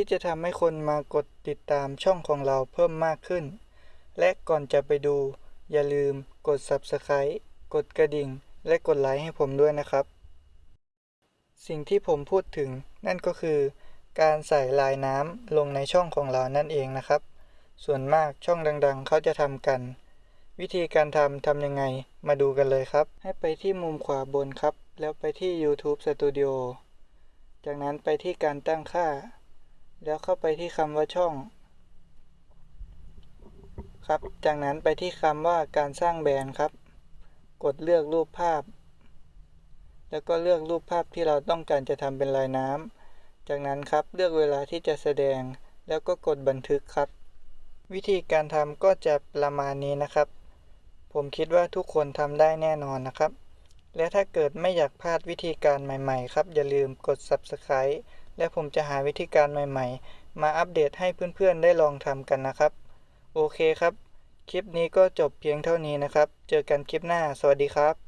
ที่จะทำให้คนมากดติดตามช่องของเราเพิ่มมากขึ้น และก่อนจะไปดู อย่าลืมกด Subscribe กดกระดิ่ง และกดไลค์ให้ผมด้วยนะครับ สิ่งที่ผมพูดถึงนั่นก็คือ การใส่ลายน้ำลงในช่องของเรานั่นเองนะครับ ส่วนมากช่องดังๆ เขาจะทำกัน วิธีการทำทำยังไงมาดูกันเลยครับ ให้ไปที่มุมขวาบนครับ แล้วไปที่ YouTube Studio จากนั้นไปที่การตั้งค่า แล้วเข้าไปที่คำว่าช่อง ครับ จากนั้นไปที่คำว่าการสร้างแบรนด์ครับ กดเลือกรูปภาพ แล้วก็เลือกรูปภาพที่เราต้องการจะทำเป็นลายน้ำ จากนั้นครับเลือกเวลาที่จะแสดง แล้วก็กดบันทึกครับ วิธีการทำก็จะประมาณนี้นะครับ ผมคิดว่าทุกคนทำได้แน่นอนนะครับ และถ้าเกิดไม่อยากพลาดวิธีการใหม่ ๆ ครับ อย่าลืมกด Subscribe และผมจะหาวิธีการใหม่ ๆ มาอัปเดตให้เพื่อนๆ ได้ลองทำกันนะครับ โอเคครับ คลิปนี้ก็จบเพียงเท่านี้นะครับ เจอกันคลิปหน้า สวัสดีครับ